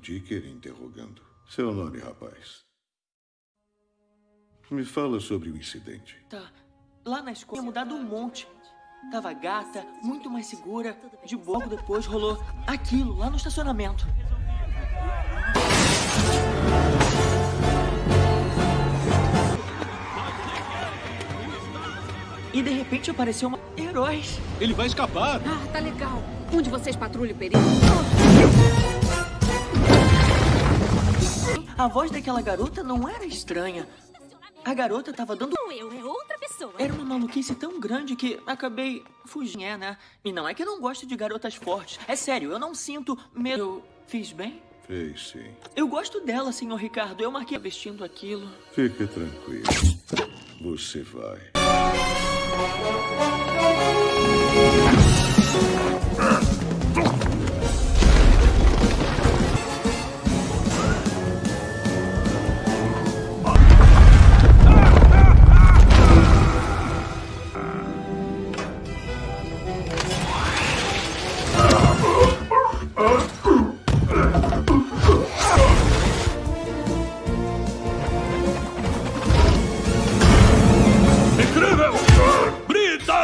Dicker interrogando. Seu nome, rapaz? Me fala sobre o incidente. Tá. Lá na escola tinha mudado um monte. Tava gata, muito mais segura. De pouco depois rolou aquilo lá no estacionamento. E de repente apareceu uma... Heróis. Ele vai escapar. Ah, tá legal. Um de vocês patrulha o perigo. A voz daquela garota não era estranha. A garota tava dando... Não eu, é outra pessoa. Era uma maluquice tão grande que acabei fugindo, é, né? E não é que eu não gosto de garotas fortes. É sério, eu não sinto medo. Eu fiz bem? Fez sim. Eu gosto dela, senhor Ricardo. Eu marquei vestindo aquilo. Fique tranquilo. Você vai.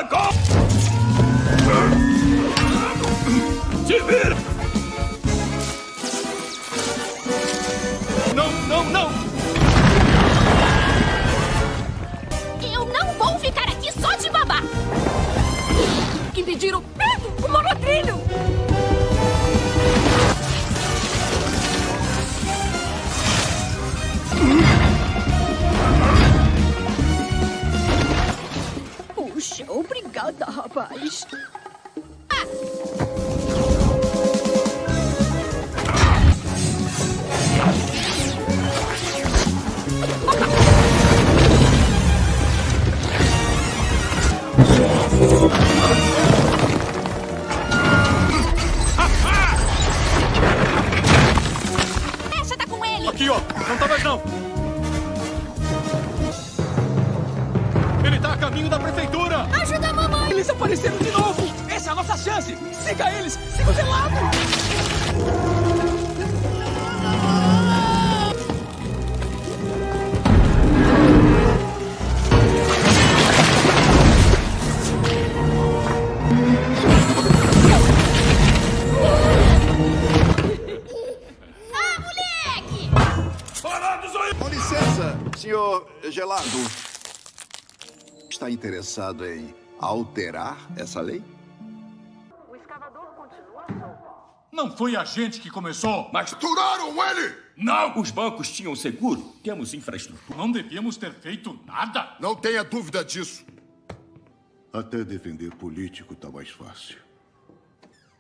Gol! Se vira! Obrigada, rapaz. Está interessado em alterar essa lei? Não foi a gente que começou! Mas turaram ele! Não! Os bancos tinham seguro. Temos infraestrutura. Não devíamos ter feito nada! Não tenha dúvida disso. Até defender político tá mais fácil.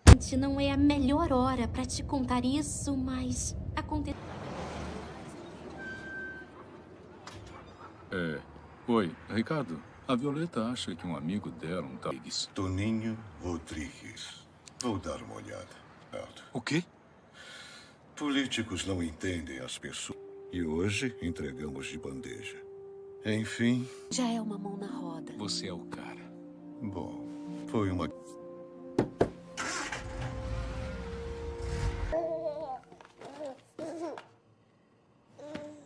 Gente, Não é a melhor hora pra te contar isso, mas aconteceu. É. Oi, Ricardo. A Violeta acha que um amigo dela, um tal. Toninho Rodrigues. Vou dar uma olhada. Alto. O quê? Políticos não entendem as pessoas. E hoje entregamos de bandeja. Enfim, Já é uma mão na roda. Você é o cara. bom, foi uma.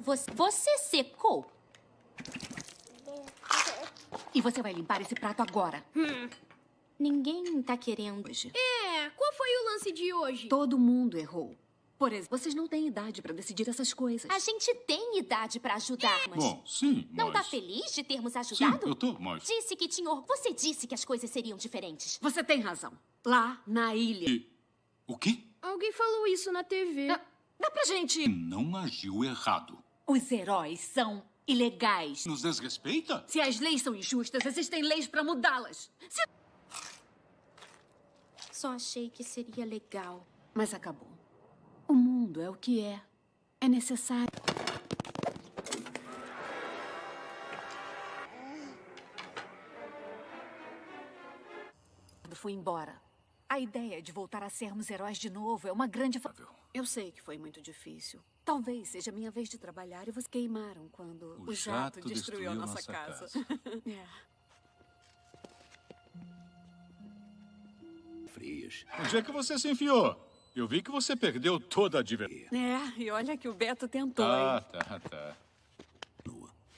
Você, você secou? E você vai limpar esse prato agora. Ninguém tá querendo hoje. É, qual foi o lance de hoje? Todo mundo errou. Por exemplo, vocês não têm idade pra decidir essas coisas. A gente tem idade pra ajudar, mas... Bom, sim, Não mas... tá feliz de termos Sim, ajudado? eu tô, mas... Disse que tinha... Você disse que as coisas seriam diferentes. Você tem razão. Lá na ilha. E... O quê? Alguém falou isso na TV. Dá, dá pra gente. Não agiu errado. Os heróis são ilegais. Nos desrespeita? Se as leis são injustas, existem leis pra mudá-las. Se- Só achei que seria legal. Mas acabou. O mundo é o que é. É necessário. Foi embora. A ideia de voltar a sermos heróis de novo é uma grande. Eu sei que foi muito difícil. Talvez seja minha vez de trabalhar e vocês queimaram quando O o, jato, jato destruiu a destruiu nossa, nossa casa. é. Frios. Onde é que você se enfiou? Eu vi que você perdeu toda a diversão. É, e olha que o Beto tentou, Ah, hein? tá, tá.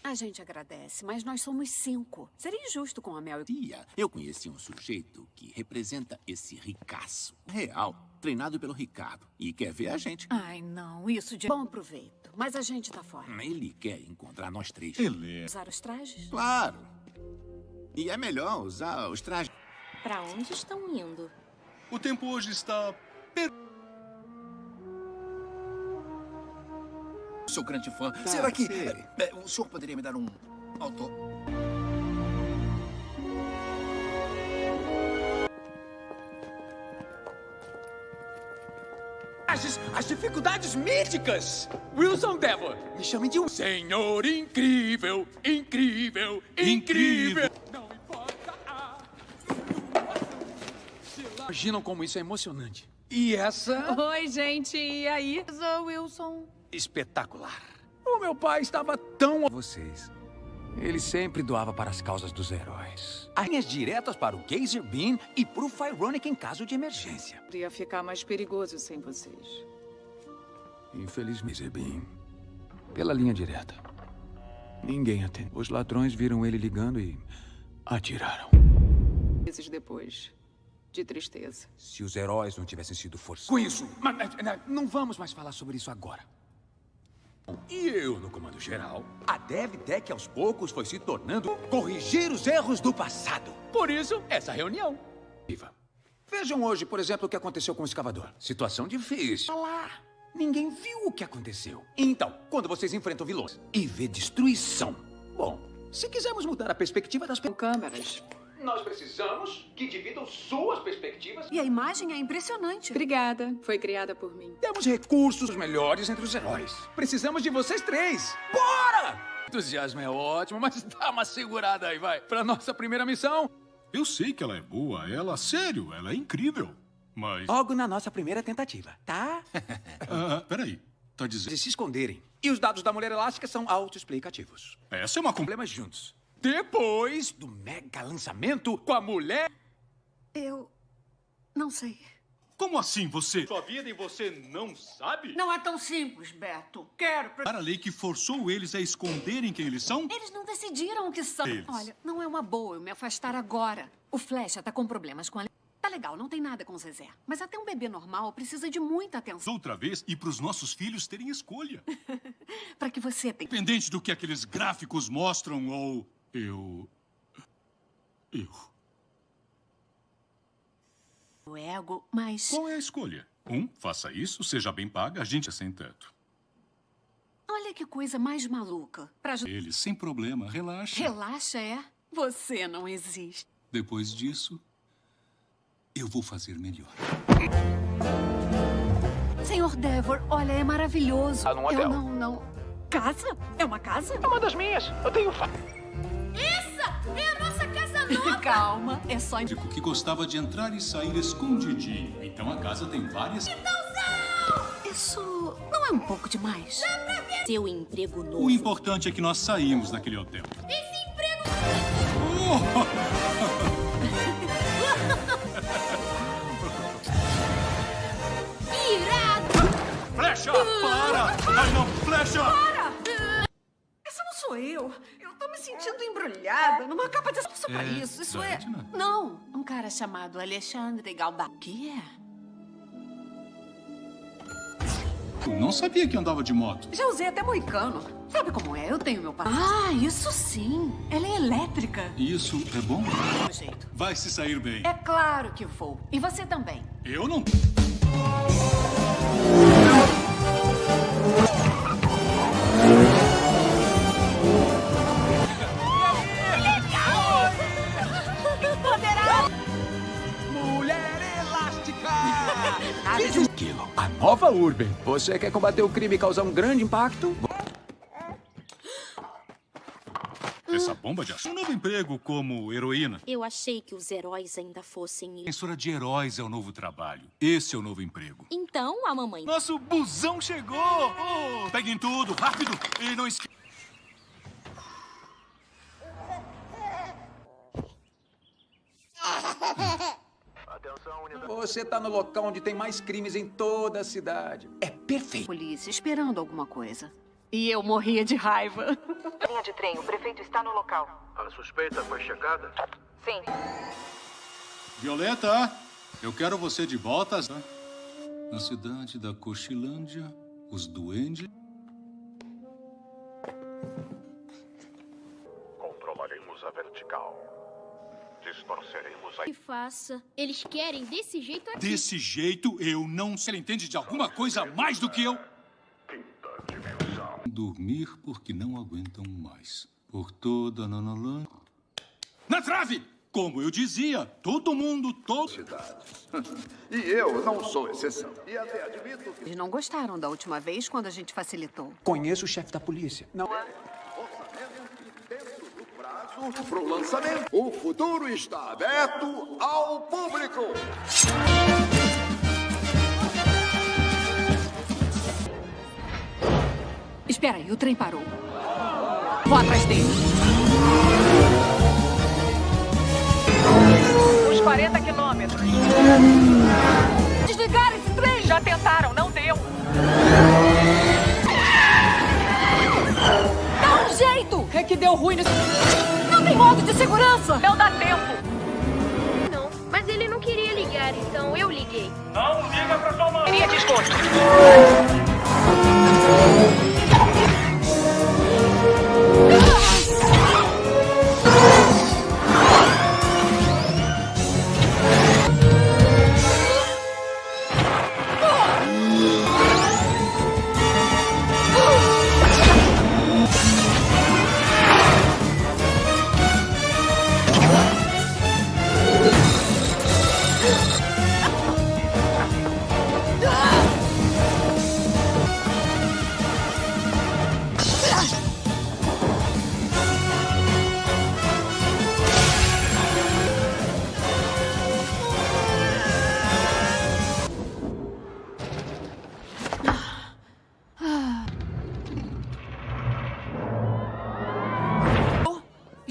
A gente agradece, mas nós somos cinco. Seria injusto com a Mel e... Tia, eu conheci um sujeito que representa esse ricaço. Real, treinado pelo Ricardo. E quer ver a gente. Ai, não, isso de bom proveito. Mas a gente tá fora. Ele quer encontrar nós três. Ele. Usar os trajes? Claro. E é melhor usar os trajes. Pra onde estão indo? O tempo hoje está... Sou grande fã. Tá, Será que sei. é, é, o senhor poderia me dar um autor? As, as dificuldades míticas. Wilson Devon, me chame de um senhor incrível, incrível, incrível. Não Imaginam como isso é emocionante. E essa... Oi, gente, e aí? Sou Wilson. espetacular. O meu pai estava tão a vocês. Ele sempre doava para as causas dos heróis. As linhas diretas para o Geyser Beam e para o Fironic em caso de emergência. Ia ficar mais perigoso sem vocês. Infelizmente, Beam. Pela linha direta. Ninguém atende. Os ladrões viram ele ligando e atiraram. Meses depois, de tristeza. Se os heróis não tivessem sido forçados. Com isso, mas, mas, não vamos mais falar sobre isso agora. E eu, no comando geral, a DevTech aos poucos foi se tornando corrigir os erros do passado. Por isso, essa reunião. Viva. Vejam hoje, por exemplo, o que aconteceu com o escavador. Situação difícil. Lá. Ninguém viu o que aconteceu. Então, quando vocês enfrentam vilões e vê destruição. Bom, se quisermos mudar a perspectiva das câmeras. Nós precisamos que dividam suas perspectivas. E a imagem é impressionante. Obrigada. Foi criada por mim. Temos recursos melhores entre os heróis. Precisamos de vocês três. Bora! Entusiasmo é ótimo, mas dá uma segurada aí, vai. Pra nossa primeira missão. Eu sei que ela é boa, ela, sério, ela é incrível. Mas... Logo na nossa primeira tentativa, tá? Ah, peraí, tá dizendo... De se esconderem. E os dados da mulher elástica são autoexplicativos. Essa é uma... Problemas juntos. Depois do mega lançamento com a mulher... Eu... não sei. Como assim você... Sua vida e você não sabe? Não é tão simples, Beto. Quero... Para a lei que forçou eles a esconderem quem eles são? Eles não decidiram o que são. Eles. Olha, não é uma boa eu me afastar agora. O Flecha tá com problemas com a... Tá legal, não tem nada com o Zezé. Mas até um bebê normal precisa de muita atenção. Outra vez, e para os nossos filhos terem escolha. Pra que você tenha... Independente do que aqueles gráficos mostram ou... Eu... Eu... O ego, mas... Qual é a escolha? Um, faça isso, seja bem paga, a gente é sem teto. Olha que coisa mais maluca. Pra... Eles, sem problema, relaxa. Relaxa, é? Você não existe. Depois disso, eu vou fazer melhor. Senhor Devor, olha, é maravilhoso. Ah, num hotel. Eu não, não... Casa? É uma casa? Uma das minhas. Eu tenho... Essa é a nossa casa nova! Calma, é só... Que gostava de entrar e sair escondidinho. Então a casa tem várias... Isso não é um pouco demais? Seu emprego novo. O importante é que nós saímos daquele hotel. Esse emprego... Irado! Flecha! Para! Ai, não! Flecha! Essa não sou eu. Eu tô me sentindo embrulhada numa capa de... Isso pra É, isso, isso é... Não, um cara chamado Alexandre Galba. O que é? Eu não sabia que andava de moto. Já usei até moicano. Sabe como é? Eu tenho meu pai. Ah, isso sim. Ela é elétrica. Isso é bom? Do jeito. Vai se sair bem. É claro que vou. E você também. Eu não... Aquilo, a nova Urban. Você quer combater o crime e causar um grande impacto? Essa bomba de ação. Um novo emprego como heroína. Eu achei que os heróis ainda fossem. Censura de heróis é o novo trabalho. Esse é o novo emprego. Então a mamãe. Nosso busão chegou! Oh, peguem tudo, rápido! E não esqueçam. Você tá no local onde tem mais crimes em toda a cidade. É perfeito. Polícia esperando alguma coisa. E eu morria de raiva. Linha de trem, o prefeito está no local. A suspeita foi checada? Sim. Violeta, eu quero você de volta. Na cidade da Cochilândia, os duendes... Controlaremos a vertical. Distorceremos a... Que faça. Eles querem desse jeito aqui. Desse jeito, eu não... Você entende de alguma coisa mais do que eu? Dormir porque não aguentam mais. Por toda a Nanalã... Na trave! Como eu dizia, todo mundo, todo... Cidades. E eu não sou exceção. E até admito que... Eles não gostaram da última vez quando a gente facilitou. Conheço o chefe da polícia. Não. Para o lançamento, o futuro está aberto ao público. Espera aí, o trem parou. Vou atrás dele. Uns 40 quilômetros. Desligar esse trem! Já tentaram, não deu. Dá um jeito! É que deu ruim nesse... Tem modo de segurança! Não dá tempo. Não, mas ele não queria ligar, então eu liguei. Não liga pra sua mãe. Queria desconto.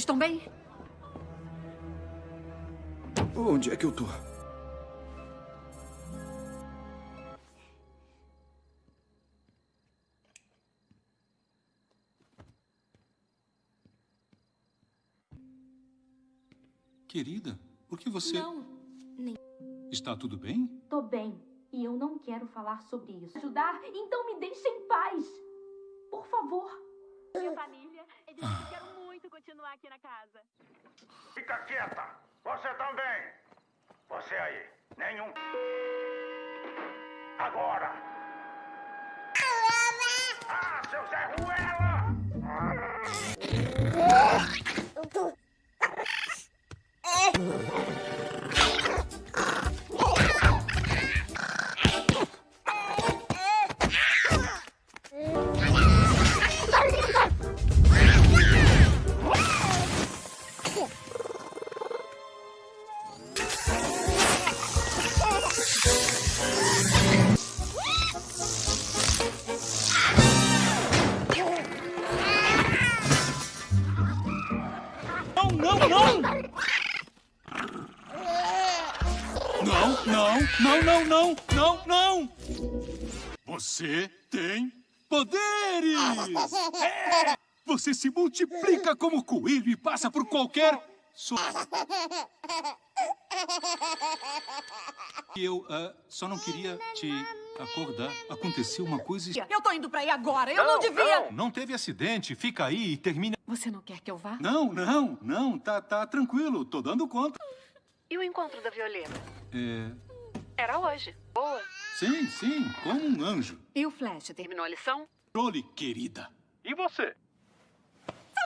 Estão bem? Onde é que eu tô? Querida, por que você... Não, nem. Está tudo bem? Tô bem. E eu não quero falar sobre isso. Ajudar? Então me deixe em paz. Por favor. Minha família, eles quero muito continuar aqui na casa. Fica quieta! Você também! Você aí, nenhum. Agora! Ah, seu Zé Ruela! não, não, não, não, não, não! Você tem poderes! É! Você se multiplica como coelho e passa por qualquer... So... Eu ah, só não queria te acordar. Aconteceu uma coisa... Eu tô indo pra aí agora. Eu não, devia. Não teve acidente. Fica aí e termina... Você não quer que eu vá? Não, não, não. Tá, tá tranquilo. Tô dando conta. E o encontro da Violeta? É... Era hoje. Boa. Sim, sim. Como um anjo. E o Flash terminou a lição? Controle, querida. E você?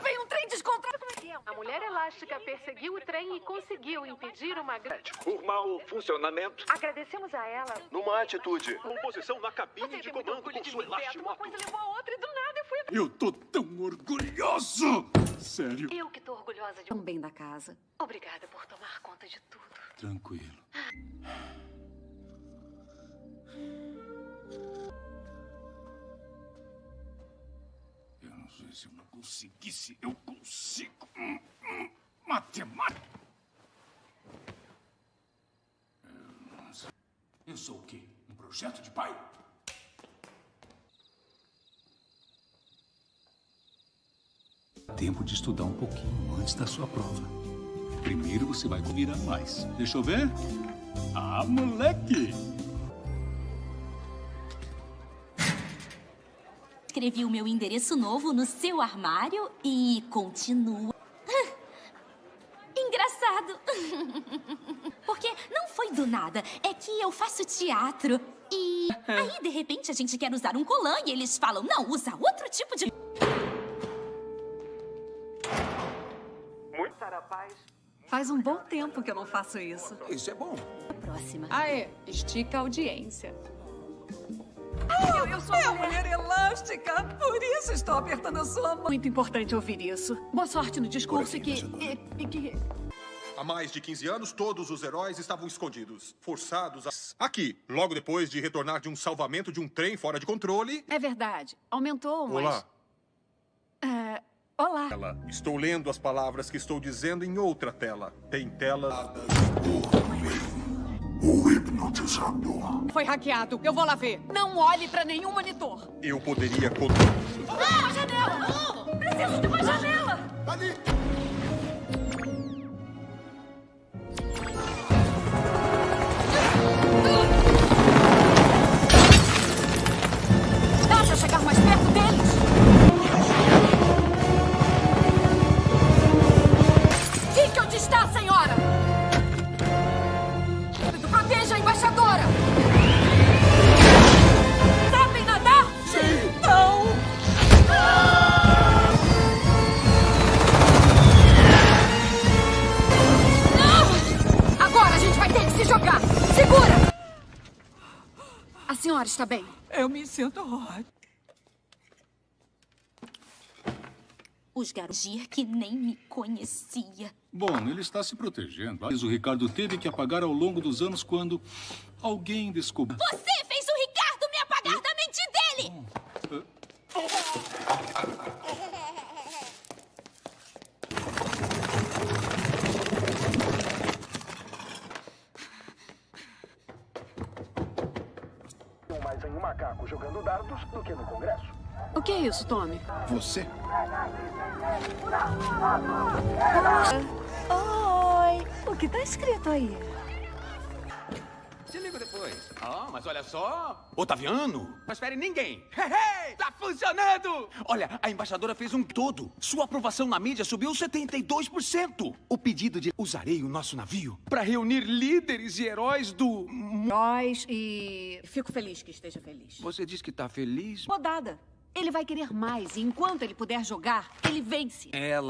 Veio um trem descontrolado. Como é que é? A mulher elástica perseguiu o trem e conseguiu impedir uma grande... Por mau funcionamento. Agradecemos a ela. Numa atitude. Composição na cabine Você de comando com de sua Beto. Uma coisa levou a outra e do nada eu fui... Eu tô tão orgulhoso! Sério. Eu que tô orgulhosa de... Tão bem da casa. Obrigada por tomar conta de tudo. Tranquilo. Eu não sei se eu não conseguisse. Eu consigo. Hum, hum, Matemática. Eu não Eu sou o quê? Um projeto de pai? Tempo de estudar um pouquinho antes da sua prova. Primeiro você vai virar mais. Deixa eu ver. Ah, moleque! Escrevi o meu endereço novo no seu armário e continua. Engraçado. Porque não foi do nada. É que eu faço teatro. E aí, de repente, a gente quer usar um colã e eles falam: não, usa outro tipo de. Muito paz. Faz um bom tempo que eu não faço isso. Isso é bom. Próxima. Ah, é. Estica a audiência. Eu, eu sou uma mulher elástica, por isso estou apertando a sua mão. Muito importante ouvir isso. Boa sorte no discurso e que, e, e que... Há mais de 15 anos, todos os heróis estavam escondidos, forçados a... Aqui, logo depois de retornar de um salvamento de um trem fora de controle... É verdade. Aumentou, mas... Olá. É, olá. Tela. Estou lendo as palavras que estou dizendo em outra tela. Tem tela... O hipnotizador. Foi hackeado. Eu vou lá ver. Não olhe pra nenhum monitor. Eu poderia... con- Ah, uma janela! Preciso de uma janela! Ali! A senhora está bem? Eu me sinto ótimo. Os garotos que nem me conhecia. Bom, ele está se protegendo. Mas o Ricardo teve que apagar ao longo dos anos quando alguém descobriu. Você fez o Ricardo me apagar da mente dele! Em um macaco jogando dardos do que no Congresso. O que é isso, Tommy? Você? Oi! O que tá escrito aí? Te ligo depois. Ah, mas olha só. Otaviano. Mas espere ninguém. Hey, tá funcionando! Olha, a embaixadora fez um todo. Sua aprovação na mídia subiu 72%. O pedido de usarei o nosso navio para reunir líderes e heróis do... Nós e... Fico feliz que esteja feliz. Você diz que tá feliz? Rodada. Ele vai querer mais e enquanto ele puder jogar, ele vence. Ela...